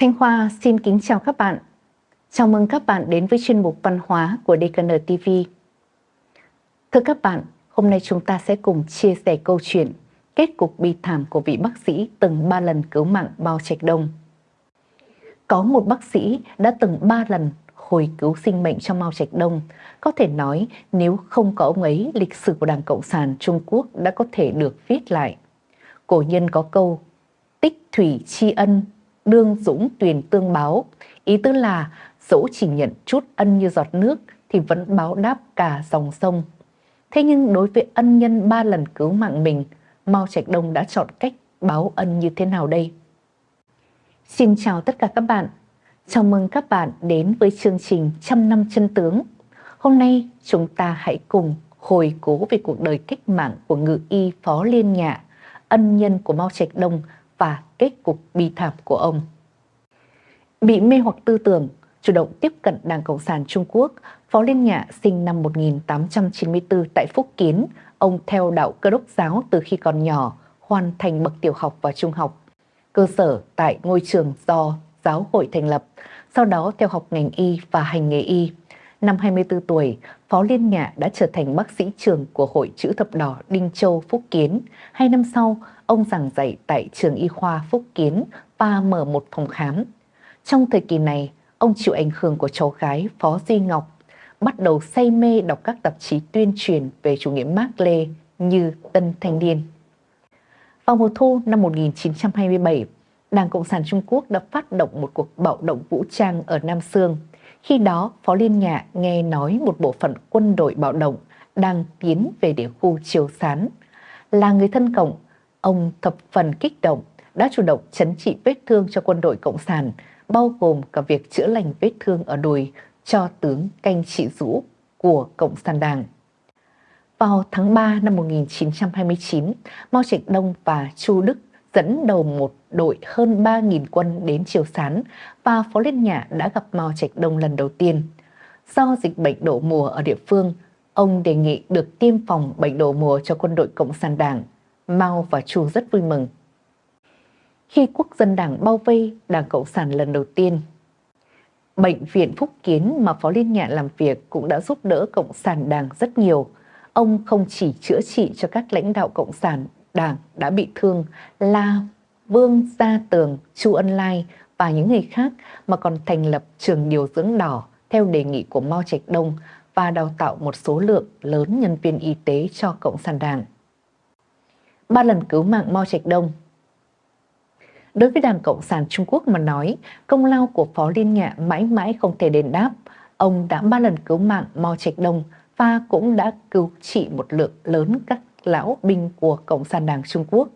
Thanh Hoa xin kính chào các bạn. Chào mừng các bạn đến với chuyên mục văn hóa của DKN TV. Thưa các bạn, hôm nay chúng ta sẽ cùng chia sẻ câu chuyện kết cục bi thảm của vị bác sĩ từng ba lần cứu mạng Bao Trạch Đông. Có một bác sĩ đã từng ba lần hồi cứu sinh mệnh cho Mao Trạch Đông. Có thể nói nếu không có ông ấy, lịch sử của Đảng Cộng sản Trung Quốc đã có thể được viết lại. Cổ nhân có câu, tích thủy tri ân, đương dũng tuyền tương báo. Ý tứ là dẫu chỉ nhận chút ân như giọt nước thì vẫn báo đáp cả dòng sông. Thế nhưng đối với ân nhân ba lần cứu mạng mình, Mao Trạch Đông đã chọn cách báo ân như thế nào đây? Xin chào tất cả các bạn. Chào mừng các bạn đến với chương trình Trăm năm chân tướng. Hôm nay chúng ta hãy cùng hồi cố về cuộc đời cách mạng của ngự y Phó Liên Nhạ, ân nhân của Mao Trạch Đông và kết cục bi thảm của ông. Bị mê hoặc tư tưởng, chủ động tiếp cận Đảng Cộng sản Trung Quốc, Phó Liên Nhạ sinh năm 1894 tại Phúc Kiến. Ông theo đạo cơ đốc giáo từ khi còn nhỏ, hoàn thành bậc tiểu học và trung học. Cơ sở tại ngôi trường do giáo hội thành lập, sau đó theo học ngành y và hành nghề y. Năm 24 tuổi, Phó Liên Nhạ đã trở thành bác sĩ trường của Hội Chữ Thập Đỏ Đinh Châu Phúc Kiến. Hai năm sau, ông giảng dạy tại trường y khoa Phúc Kiến và mở một phòng khám. Trong thời kỳ này, ông chịu ảnh hưởng của cháu gái Phó Duy Ngọc, bắt đầu say mê đọc các tạp chí tuyên truyền về chủ nghĩa Mác Lê như Tân Thanh Niên. Vào mùa thu năm 1927, Đảng Cộng sản Trung Quốc đã phát động một cuộc bạo động vũ trang ở Nam Sương. Khi đó, Phó Liên Nhạ nghe nói một bộ phận quân đội bạo động đang tiến về địa khu Triều Sán. Là người thân cộng, ông thập phần kích động đã chủ động chấn trị vết thương cho quân đội Cộng sản, bao gồm cả việc chữa lành vết thương ở đùi cho tướng canh trị rũ của Cộng sản Đảng. Vào tháng 3 năm 1929, Mao Trạch Đông và Chu Đức dẫn đầu một đội hơn 3.000 quân đến Triều Sán và Phó Liên Nhã đã gặp Mao Trạch Đông lần đầu tiên. Do dịch bệnh đổ mùa ở địa phương, ông đề nghị được tiêm phòng bệnh đổ mùa cho quân đội Cộng sản Đảng. Mao và Chu rất vui mừng. Khi quốc dân đảng bao vây Đảng Cộng sản lần đầu tiên, Bệnh viện Phúc Kiến mà Phó Liên Nhạ làm việc cũng đã giúp đỡ Cộng sản Đảng rất nhiều. Ông không chỉ chữa trị cho các lãnh đạo Cộng sản Đảng đã bị thương là Vương Gia Tường, Chu Ân Lai và những người khác mà còn thành lập trường điều dưỡng đỏ theo đề nghị của Mao Trạch Đông và đào tạo một số lượng lớn nhân viên y tế cho Cộng sản Đảng. Ba lần cứu mạng Mao Trạch Đông Đối với Đảng Cộng sản Trung Quốc mà nói, công lao của Phó Liên Nhạ mãi mãi không thể đền đáp. Ông đã ba lần cứu mạng Mao Trạch Đông và cũng đã cứu trị một lượng lớn các lão binh của Cộng sản Đảng Trung Quốc.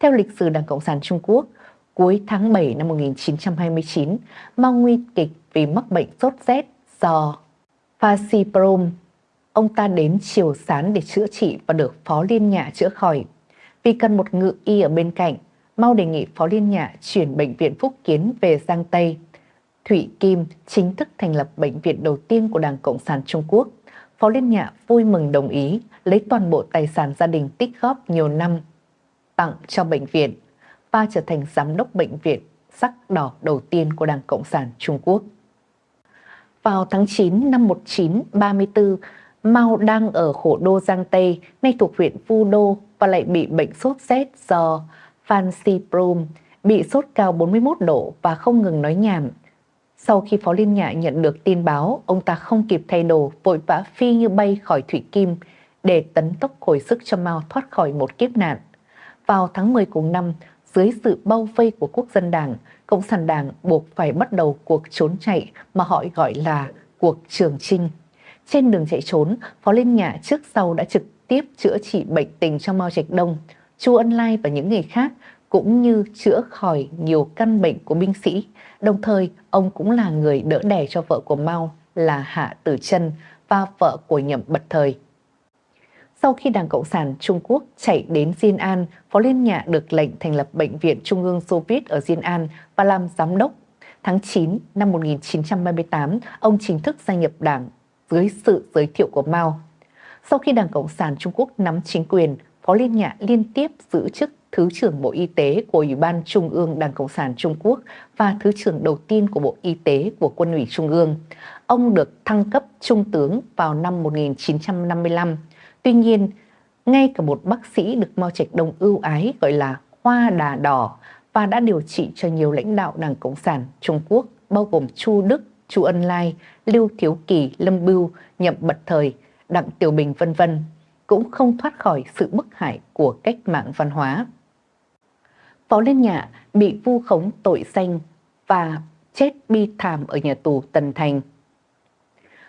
Theo lịch sử Đảng Cộng sản Trung Quốc, cuối tháng 7 năm 1929, Mao nguy kịch vì mắc bệnh sốt rét do fasciprom. Ông ta đến Triều Sán để chữa trị và được Phó Liên Nhạ chữa khỏi. Vì cần một ngự y ở bên cạnh, Mao đề nghị Phó Liên Nhạ chuyển Bệnh viện Phúc Kiến về Giang Tây. Thụy Kim chính thức thành lập bệnh viện đầu tiên của Đảng Cộng sản Trung Quốc. Phó Liên Nhạ vui mừng đồng ý lấy toàn bộ tài sản gia đình tích góp nhiều năm tặng cho bệnh viện và trở thành giám đốc bệnh viện sắc đỏ đầu tiên của Đảng Cộng sản Trung Quốc. Vào tháng 9 năm 1934, Mao đang ở khổ đô Giang Tây, nay thuộc huyện Phu Đô và lại bị bệnh sốt rét do Phan Si Prom, bị sốt cao 41 độ và không ngừng nói nhảm. Sau khi Phó Liên Nhạ nhận được tin báo, ông ta không kịp thay đồ, vội vã phi như bay khỏi Thủy Kim để tấn tốc hồi sức cho Mao thoát khỏi một kiếp nạn. Vào tháng 10 cùng năm, dưới sự bao vây của quốc dân đảng, Cộng sản đảng buộc phải bắt đầu cuộc trốn chạy mà họ gọi là cuộc trường trinh. Trên đường chạy trốn, Phó Liên Nhạ trước sau đã trực tiếp chữa trị bệnh tình cho Mao Trạch Đông, Chu Ân Lai và những người khác cũng như chữa khỏi nhiều căn bệnh của binh sĩ. Đồng thời, ông cũng là người đỡ đẻ cho vợ của Mao là Hạ Tử Trân và vợ của Nhậm Bật Thời. Sau khi Đảng Cộng sản Trung Quốc chạy đến Diên An, Phó Liên Nhạ được lệnh thành lập Bệnh viện Trung ương Soviet ở Diên An và làm giám đốc. Tháng 9 năm 1938, ông chính thức gia nhập đảng dưới sự giới thiệu của Mao. Sau khi Đảng Cộng sản Trung Quốc nắm chính quyền, Phó Liên Nhạ liên tiếp giữ chức Thứ trưởng Bộ Y tế của Ủy ban Trung ương Đảng Cộng sản Trung Quốc và Thứ trưởng đầu tiên của Bộ Y tế của Quân ủy Trung ương. Ông được thăng cấp Trung tướng vào năm 1955. Tuy nhiên, ngay cả một bác sĩ được Mao Trạch Đông ưu ái gọi là Hoa Đà Đỏ và đã điều trị cho nhiều lãnh đạo Đảng Cộng sản Trung Quốc bao gồm Chu Đức, Chu Ân Lai, Lưu Thiếu Kỳ, Lâm Bưu, Nhậm Bật Thời, Đặng Tiểu Bình vân vân cũng không thoát khỏi sự bức hại của cách mạng văn hóa. Phó Liên Nhạ bị vu khống tội danh và chết bi thảm ở nhà tù Tần Thành.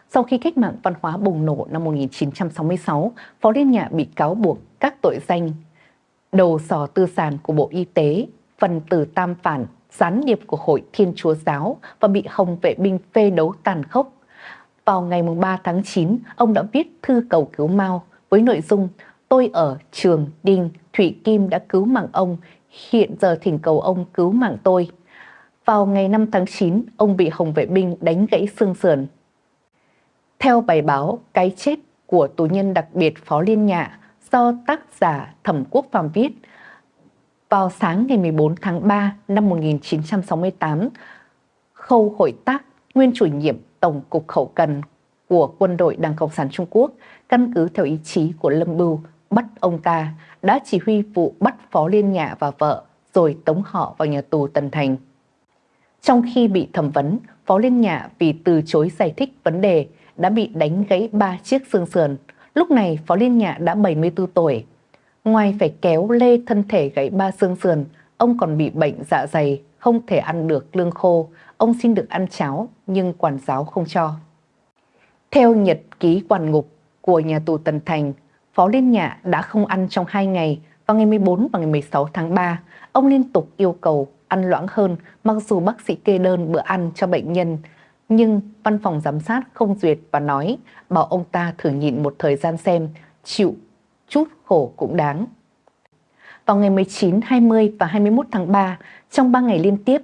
Sau khi cách mạng văn hóa bùng nổ năm 1966, Phó Liên Nhạ bị cáo buộc các tội danh đầu sò tư sản của Bộ Y tế, phần tử tam phản, gián điệp của Hội Thiên Chúa Giáo và bị Hồng vệ binh phê đấu tàn khốc. Vào ngày 3 tháng 9, ông đã viết thư cầu cứu Mao với nội dung Tôi ở trường Đinh, Thủy Kim đã cứu mạng ông, hiện giờ thỉnh cầu ông cứu mạng tôi. Vào ngày 5 tháng 9, ông bị Hồng vệ binh đánh gãy xương sườn. Theo bài báo Cái chết của tù nhân đặc biệt Phó Liên Nhạ do tác giả Thẩm Quốc Phạm viết, vào sáng ngày 14 tháng 3 năm 1968, Khâu Hội Tác, nguyên chủ nhiệm Tổng cục khẩu Cần của quân đội Đảng Cộng sản Trung Quốc, căn cứ theo ý chí của Lâm Bưu bắt ông ta, đã chỉ huy vụ bắt Phó Liên Nhạ và vợ rồi tống họ vào nhà tù Tân Thành. Trong khi bị thẩm vấn, Phó Liên Nhạ vì từ chối giải thích vấn đề đã bị đánh gãy ba chiếc xương sườn. Lúc này Phó Liên Nhạ đã 74 tuổi. Ngoài phải kéo lê thân thể gãy ba xương sườn, ông còn bị bệnh dạ dày, không thể ăn được lương khô. Ông xin được ăn cháo nhưng quản giáo không cho. Theo nhật ký quản ngục của nhà tù Tần Thành, Phó Liên Nhạ đã không ăn trong 2 ngày vào ngày 14 và ngày 16 tháng 3. Ông liên tục yêu cầu ăn loãng hơn mặc dù bác sĩ kê đơn bữa ăn cho bệnh nhân. Nhưng văn phòng giám sát không duyệt và nói bảo ông ta thử nhịn một thời gian xem, chịu chút khổ cũng đáng. Vào ngày 19, 20 và 21 tháng 3, trong 3 ngày liên tiếp,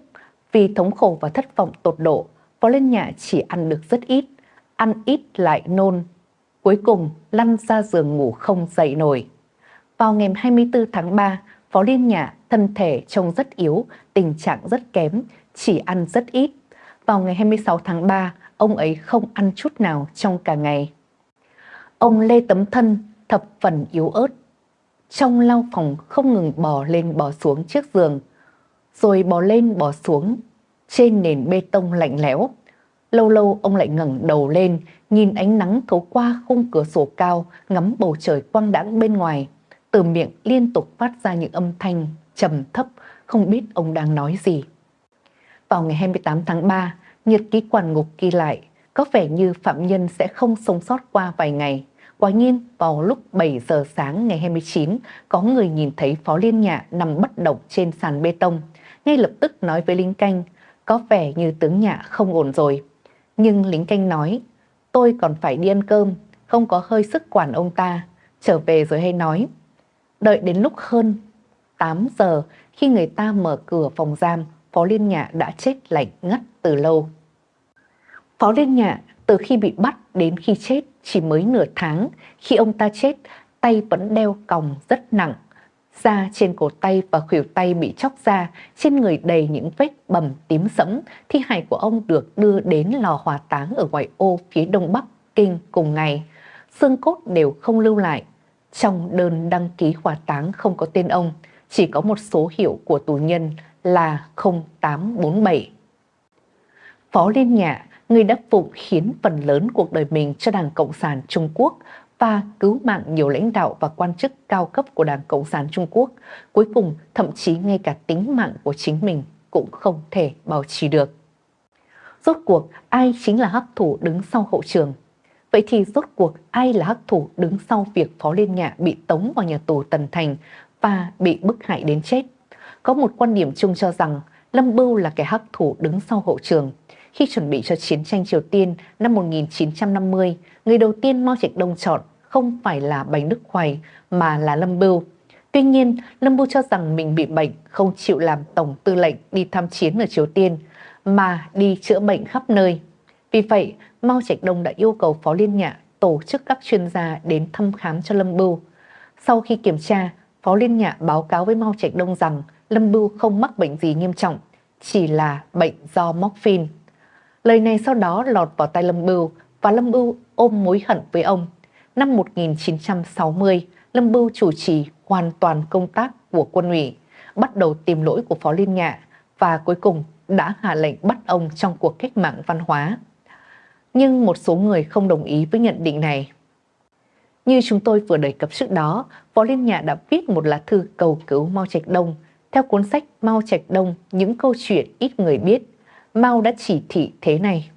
vì thống khổ và thất vọng tột độ, Phó Liên Nhạ chỉ ăn được rất ít, ăn ít lại nôn. Cuối cùng lăn ra giường ngủ không dậy nổi. Vào ngày 24 tháng 3, Phó Liên Nhã thân thể trông rất yếu, tình trạng rất kém, chỉ ăn rất ít. Vào ngày 26 tháng 3, ông ấy không ăn chút nào trong cả ngày. Ông Lê Tấm Thân thập phần yếu ớt. Trong lau phòng không ngừng bò lên bò xuống chiếc giường, rồi bò lên bò xuống trên nền bê tông lạnh lẽo. Lâu lâu ông lại ngẩng đầu lên, nhìn ánh nắng thấu qua khung cửa sổ cao, ngắm bầu trời quang đãng bên ngoài. Từ miệng liên tục phát ra những âm thanh trầm thấp, không biết ông đang nói gì. Vào ngày 28 tháng 3, nhật ký quản ngục ghi lại, có vẻ như phạm nhân sẽ không sống sót qua vài ngày. Quả nhiên, vào lúc 7 giờ sáng ngày 29, có người nhìn thấy Phó Liên Nhạ nằm bất động trên sàn bê tông. Ngay lập tức nói với lính canh, có vẻ như tướng Nhạ không ổn rồi. Nhưng lính canh nói, tôi còn phải đi ăn cơm, không có hơi sức quản ông ta. Trở về rồi hay nói. Đợi đến lúc hơn 8 giờ, khi người ta mở cửa phòng giam, Phó Liên Nhạ đã chết lạnh ngắt từ lâu. Phó Liên Nhạ từ khi bị bắt đến khi chết chỉ mới nửa tháng, khi ông ta chết, tay vẫn đeo còng rất nặng. Da trên cổ tay và khuỷu tay bị chóc ra, trên người đầy những vết bầm tím sẫm. Thi hài của ông được đưa đến lò hỏa táng ở ngoại ô phía đông bắc Kinh cùng ngày. Xương cốt đều không lưu lại. Trong đơn đăng ký hỏa táng không có tên ông, chỉ có một số hiệu của tù nhân là 0847. Phó Liên Nhạ người đã phụng khiến phần lớn cuộc đời mình cho Đảng Cộng sản Trung Quốc và cứu mạng nhiều lãnh đạo và quan chức cao cấp của Đảng Cộng sản Trung Quốc. Cuối cùng, thậm chí ngay cả tính mạng của chính mình cũng không thể bảo trì được. Rốt cuộc, ai chính là hắc thủ đứng sau hậu trường? Vậy thì rốt cuộc ai là hắc thủ đứng sau việc Phó Liên Nhạ bị tống vào nhà tù Tần Thành và bị bức hại đến chết? Có một quan điểm chung cho rằng Lâm Bưu là kẻ hắc thủ đứng sau hậu trường. Khi chuẩn bị cho chiến tranh Triều Tiên năm 1950, người đầu tiên Mao Trạch Đông chọn không phải là Bành Đức Hoài mà là Lâm Bưu. Tuy nhiên, Lâm Bưu cho rằng mình bị bệnh, không chịu làm tổng tư lệnh đi tham chiến ở Triều Tiên, mà đi chữa bệnh khắp nơi. Vì vậy, Mao Trạch Đông đã yêu cầu Phó Liên Nhạ tổ chức các chuyên gia đến thăm khám cho Lâm Bưu. Sau khi kiểm tra, Phó Liên Nhạ báo cáo với Mao Trạch Đông rằng Lâm Bưu không mắc bệnh gì nghiêm trọng, chỉ là bệnh do morphine. Lời này sau đó lọt vào tay Lâm Bưu và Lâm Bưu ôm mối hận với ông. Năm 1960, Lâm Bưu chủ trì hoàn toàn công tác của quân ủy, bắt đầu tìm lỗi của Phó Liên Nhạ và cuối cùng đã hạ lệnh bắt ông trong cuộc cách mạng văn hóa. Nhưng một số người không đồng ý với nhận định này. Như chúng tôi vừa đề cập trước đó, Phó Liên Nhạ đã viết một lá thư cầu cứu Mao Trạch Đông. Theo cuốn sách Mao Trạch Đông, những câu chuyện ít người biết, Mao đã chỉ thị thế này.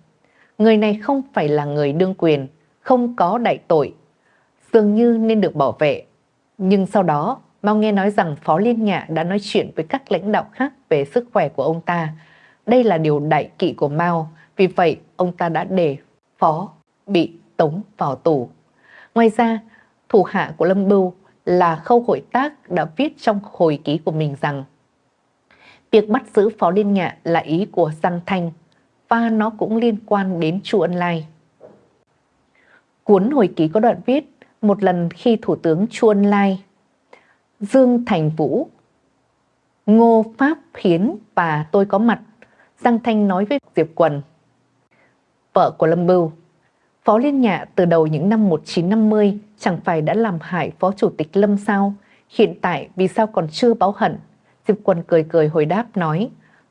Người này không phải là người đương quyền, không có đại tội, dường như nên được bảo vệ. Nhưng sau đó, Mao nghe nói rằng Phó Liên Nhạ đã nói chuyện với các lãnh đạo khác về sức khỏe của ông ta. Đây là điều đại kỵ của Mao, vì vậy ông ta đã để Phó bị tống vào tù. Ngoài ra, thủ hạ của Lâm Bưu là Khâu Hội Tác đã viết trong hồi ký của mình rằng việc bắt giữ Phó Liên Nhạ là ý của Giang Thanh và nó cũng liên quan đến Chu Ân Lai. Cuốn hồi ký có đoạn viết một lần khi Thủ tướng Chu Ân Lai, Dương Thành Vũ, Ngô Pháp Hiến và tôi có mặt, Giang Thanh nói với Diệp Quần, vợ của Lâm Bưu, Phó Liên Nhạ từ đầu những năm 1950 chẳng phải đã làm hại Phó Chủ tịch Lâm sao? Hiện tại vì sao còn chưa báo hận? Diệp Quân cười cười hồi đáp nói,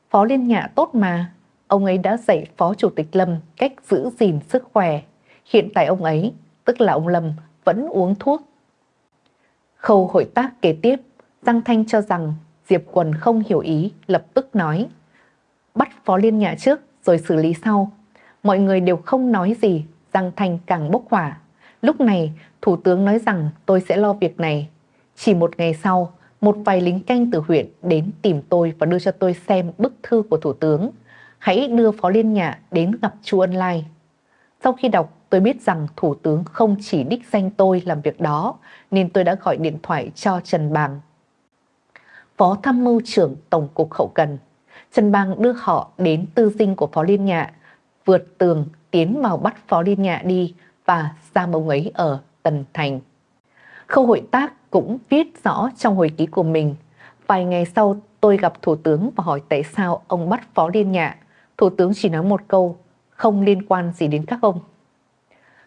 Phó Liên Nhạ tốt mà, ông ấy đã dạy Phó Chủ tịch Lâm cách giữ gìn sức khỏe. Hiện tại ông ấy, tức là ông Lâm, vẫn uống thuốc. Khâu hội tác kế tiếp, Giang Thanh cho rằng Diệp Quần không hiểu ý, lập tức nói, bắt Phó Liên Nhạ trước rồi xử lý sau. Mọi người đều không nói gì, Giang Thanh càng bốc hỏa. Lúc này, Thủ tướng nói rằng tôi sẽ lo việc này. Chỉ một ngày sau, một vài lính canh từ huyện đến tìm tôi và đưa cho tôi xem bức thư của Thủ tướng. Hãy đưa Phó Liên Nhạ đến gặp Chu Ân Lai. Sau khi đọc, tôi biết rằng Thủ tướng không chỉ đích danh tôi làm việc đó, nên tôi đã gọi điện thoại cho Trần Bàng. Phó Tham mưu trưởng Tổng cục Hậu Cần. Trần Bàng đưa họ đến tư dinh của Phó Liên Nhạ, vượt tường tiến vào bắt Phó Liên Nhạ đi và giam ông ấy ở Tần Thành. Khâu hội tác cũng viết rõ trong hồi ký của mình. Vài ngày sau tôi gặp Thủ tướng và hỏi tại sao ông bắt Phó Liên Nhạ. Thủ tướng chỉ nói một câu, không liên quan gì đến các ông.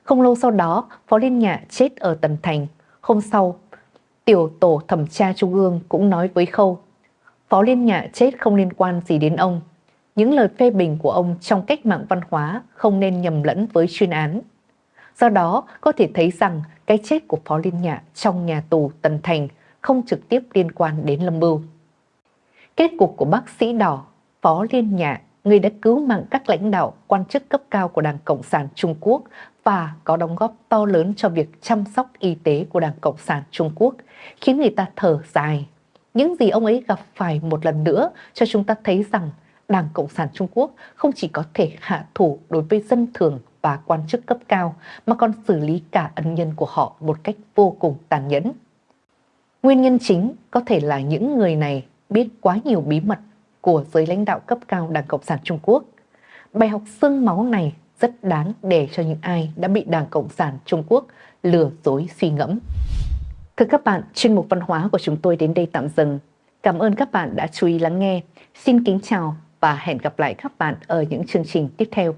Không lâu sau đó, Phó Liên Nhạ chết ở Tần Thành. Hôm sau, tiểu tổ thẩm tra trung ương cũng nói với Khâu, Phó Liên Nhạ chết không liên quan gì đến ông. Những lời phê bình của ông trong cách mạng văn hóa không nên nhầm lẫn với chuyên án. Do đó, có thể thấy rằng cái chết của Phó Liên Nhạ trong nhà tù Tần Thành không trực tiếp liên quan đến Lâm Bưu. Kết cục của bác sĩ đỏ Phó Liên Nhạ, người đã cứu mạng các lãnh đạo, quan chức cấp cao của Đảng Cộng sản Trung Quốc và có đóng góp to lớn cho việc chăm sóc y tế của Đảng Cộng sản Trung Quốc, khiến người ta thở dài. Những gì ông ấy gặp phải một lần nữa cho chúng ta thấy rằng Đảng Cộng sản Trung Quốc không chỉ có thể hạ thủ đối với dân thường và quan chức cấp cao mà còn xử lý cả ân nhân của họ một cách vô cùng tàn nhẫn. Nguyên nhân chính có thể là những người này biết quá nhiều bí mật của giới lãnh đạo cấp cao Đảng Cộng sản Trung Quốc. Bài học xương máu này rất đáng để cho những ai đã bị Đảng Cộng sản Trung Quốc lừa dối suy ngẫm. Thưa các bạn, chuyên mục văn hóa của chúng tôi đến đây tạm dừng. Cảm ơn các bạn đã chú ý lắng nghe. Xin kính chào và hẹn gặp lại các bạn ở những chương trình tiếp theo.